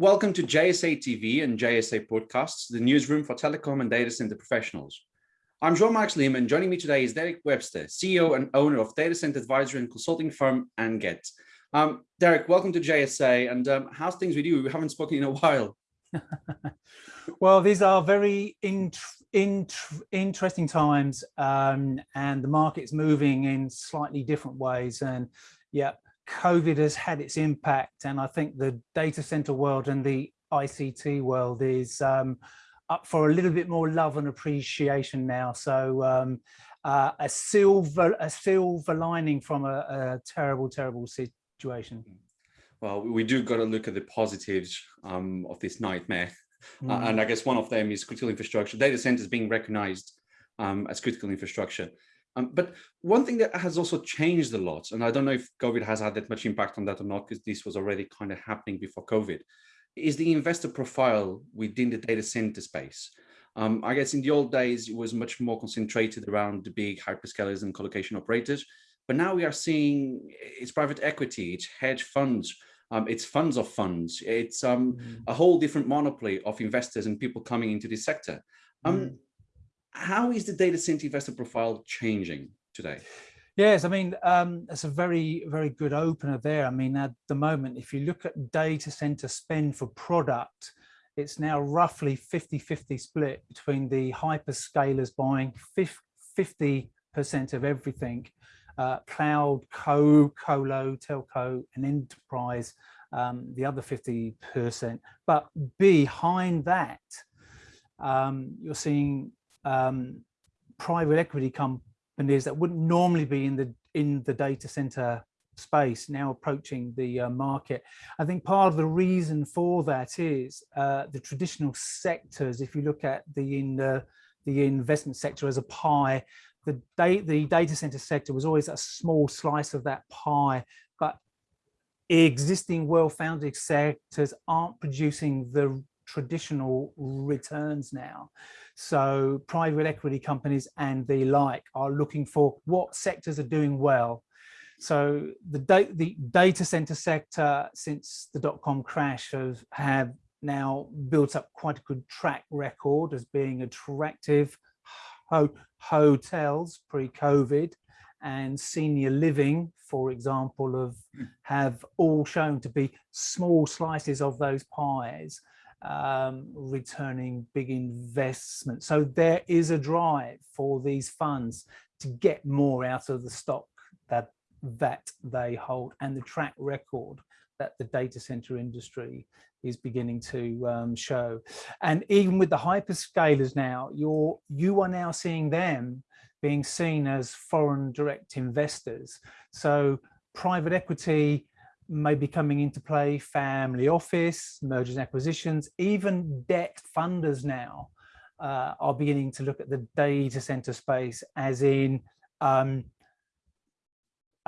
Welcome to JSA TV and JSA Podcasts, the newsroom for telecom and data center professionals. I'm Jean-Marc Lehman. Joining me today is Derek Webster, CEO and owner of data center advisory and consulting firm Anget. Um, Derek, welcome to JSA. And um, how's things with you? We haven't spoken in a while. well, these are very int int interesting times um, and the market's moving in slightly different ways. And yeah, COVID has had its impact. And I think the data center world and the ICT world is um, up for a little bit more love and appreciation now. So um, uh, a silver a silver lining from a, a terrible, terrible situation. Well, we do got to look at the positives um, of this nightmare. Mm. Uh, and I guess one of them is critical infrastructure. Data centers being recognized um, as critical infrastructure. Um, but one thing that has also changed a lot, and I don't know if COVID has had that much impact on that or not, because this was already kind of happening before COVID, is the investor profile within the data center space. Um, I guess in the old days, it was much more concentrated around the big hyperscalers and colocation operators. But now we are seeing it's private equity, it's hedge funds, um, it's funds of funds, it's um, mm. a whole different monopoly of investors and people coming into this sector. Um, mm how is the data center investor profile changing today? Yes, I mean, um, it's a very, very good opener there. I mean, at the moment, if you look at data center spend for product, it's now roughly 50-50 split between the hyperscalers buying 50% of everything, uh, cloud, co, colo, telco, and enterprise, um, the other 50%. But behind that, um, you're seeing um, private equity companies that wouldn't normally be in the in the data center space now approaching the uh, market. I think part of the reason for that is uh, the traditional sectors. If you look at the in the the investment sector as a pie, the, da the data center sector was always a small slice of that pie, but existing well-founded sectors aren't producing the traditional returns now. So private equity companies and the like are looking for what sectors are doing well. So the, da the data center sector since the dot-com crash have, have now built up quite a good track record as being attractive ho hotels pre-COVID and senior living, for example, of hmm. have all shown to be small slices of those pies um, returning big investment. So there is a drive for these funds to get more out of the stock that that they hold and the track record that the data center industry is beginning to um, show. And even with the hyperscalers now, you're, you are now seeing them being seen as foreign direct investors. So private equity may be coming into play, family office, mergers and acquisitions, even debt funders now uh, are beginning to look at the data center space as in um,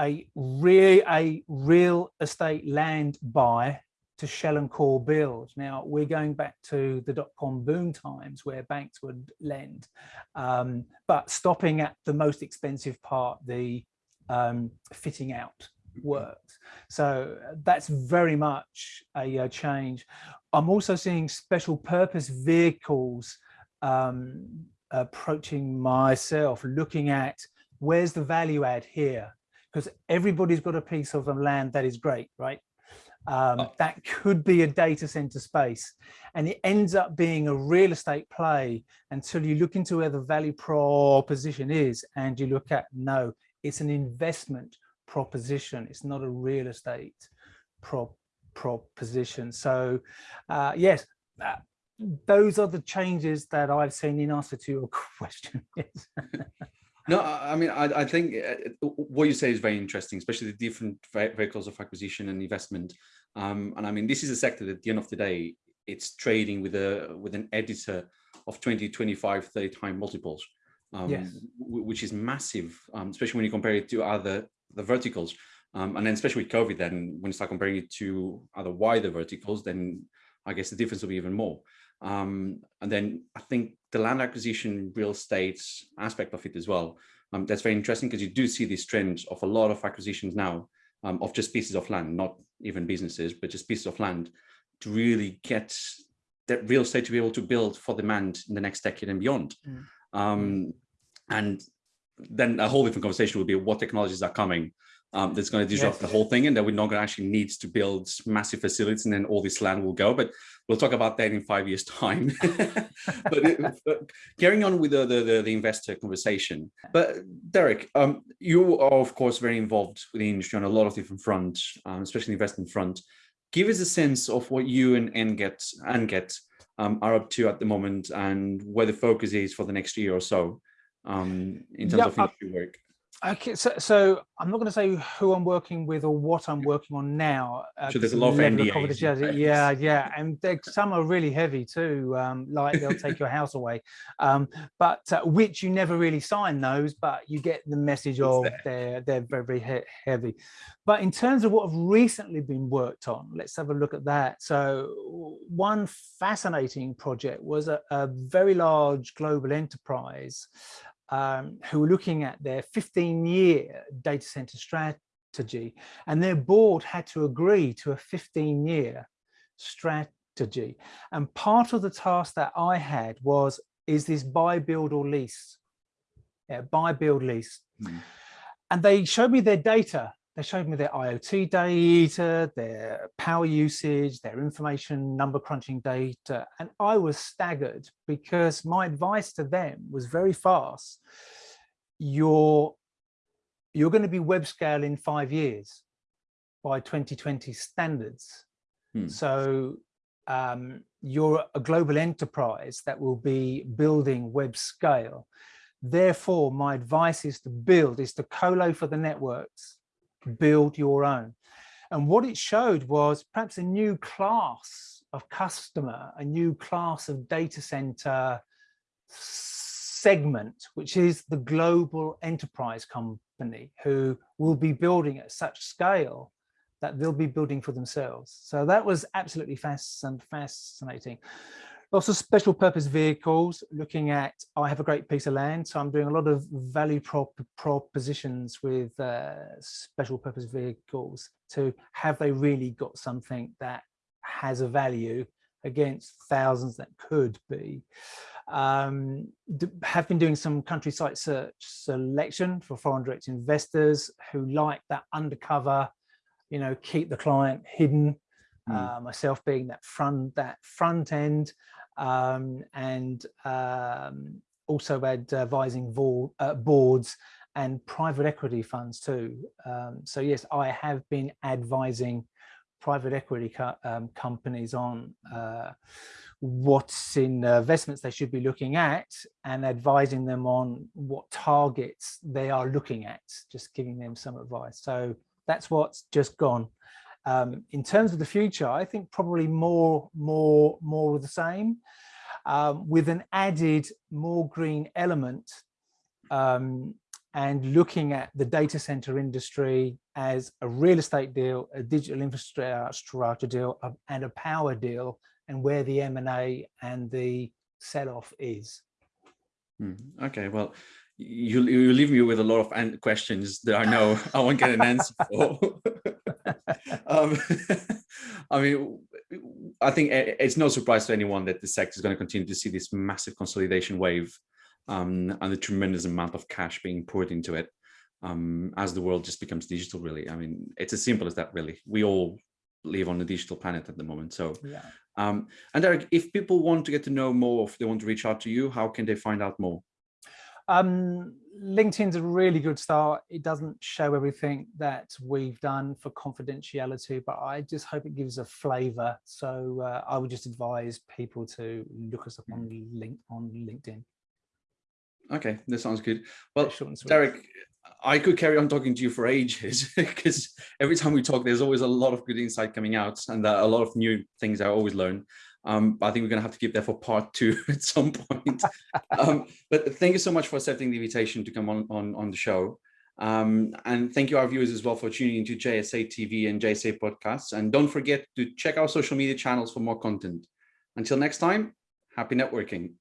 a, real, a real estate land buy to shell and core build. Now we're going back to the dot-com boom times where banks would lend, um, but stopping at the most expensive part, the um, fitting out works. So that's very much a, a change. I'm also seeing special purpose vehicles um, approaching myself, looking at where's the value add here? Because everybody's got a piece of the land that is great, right? Um, oh. That could be a data center space. And it ends up being a real estate play until you look into where the value proposition is and you look at, no, it's an investment proposition. It's not a real estate prop proposition. So uh, yes, uh, those are the changes that I've seen in answer to your question. no, I mean, I, I, think uh, what you say is very interesting, especially the different vehicles of acquisition and investment. Um, and I mean, this is a sector that at the end of the day, it's trading with a with an EBITDA of 20, 25, 30 time multiples, um, yes. which is massive, um, especially when you compare it to other the verticals. Um, and then especially with COVID, then when you start comparing it to other wider verticals, then I guess the difference will be even more. Um, and then I think the land acquisition real estate aspect of it as well. Um, that's very interesting because you do see this trend of a lot of acquisitions now um, of just pieces of land, not even businesses, but just pieces of land to really get that real estate to be able to build for demand in the next decade and beyond. Mm. Um, and then a whole different conversation would be what technologies are coming um, that's going to disrupt yes. the whole thing and that we're not going to actually need to build massive facilities and then all this land will go. But we'll talk about that in five years time. but, it, but, carrying on with the, the, the, investor conversation. But Derek, um, you are of course very involved with the industry on a lot of different fronts, um, especially the investment front. Give us a sense of what you and Anget, Anget um, are up to at the moment and where the focus is for the next year or so um, in terms of industry work. Okay, so, so I'm not going to say who I'm working with or what I'm working on now. Uh, so there's a lot of NDAs. Yeah, yeah, and some are really heavy too. Um, like they'll take your house away, um, but uh, which you never really sign those, but you get the message of they're they're very very he heavy. But in terms of what have recently been worked on, let's have a look at that. So one fascinating project was a, a very large global enterprise um, who were looking at their 15 year data center strategy and their board had to agree to a 15 year strategy. And part of the task that I had was, is this buy, build or lease? Yeah, buy, build, lease. Mm. And they showed me their data they showed me their IoT data, their power usage, their information number crunching data, and I was staggered because my advice to them was very fast. You're, you're going to be web scale in five years by 2020 standards. Hmm. So um, you're a global enterprise that will be building web scale. Therefore, my advice is to build, is to colo for the networks build your own. And what it showed was perhaps a new class of customer, a new class of data center segment, which is the global enterprise company who will be building at such scale that they'll be building for themselves. So that was absolutely fascinating. Lots of special purpose vehicles looking at, I have a great piece of land, so I'm doing a lot of value prop propositions with uh, special purpose vehicles to have they really got something that has a value against thousands that could be. Um, have been doing some country site search selection for foreign direct investors who like that undercover, you know, keep the client hidden. Mm. Uh, myself being that front that front end um, and um, also advising uh, boards and private equity funds too. Um, so yes, I have been advising private equity co um, companies on uh, what's in investments they should be looking at and advising them on what targets they are looking at, just giving them some advice. So that's what's just gone. Um, in terms of the future, I think probably more, more, more of the same, um, with an added more green element um, and looking at the data center industry as a real estate deal, a digital infrastructure deal, and a power deal, and where the M&A and the sell-off is. Hmm, okay, well, you you leave me with a lot of questions that I know I won't get an answer for. um, I mean, I think it's no surprise to anyone that the sector is going to continue to see this massive consolidation wave um, and the tremendous amount of cash being poured into it um, as the world just becomes digital, really. I mean, it's as simple as that, really. We all live on a digital planet at the moment. So, yeah. um, and Derek, if people want to get to know more, if they want to reach out to you, how can they find out more? Um, LinkedIn's a really good start. It doesn't show everything that we've done for confidentiality, but I just hope it gives a flavor. So uh, I would just advise people to look us up on, link, on LinkedIn. Okay, that sounds good. Well, Derek, I could carry on talking to you for ages because every time we talk, there's always a lot of good insight coming out and uh, a lot of new things I always learn. Um, I think we're going to have to keep that for part two at some point. um, but thank you so much for accepting the invitation to come on, on, on the show. Um, and thank you our viewers as well for tuning into JSA TV and JSA podcasts. And don't forget to check our social media channels for more content. Until next time, happy networking.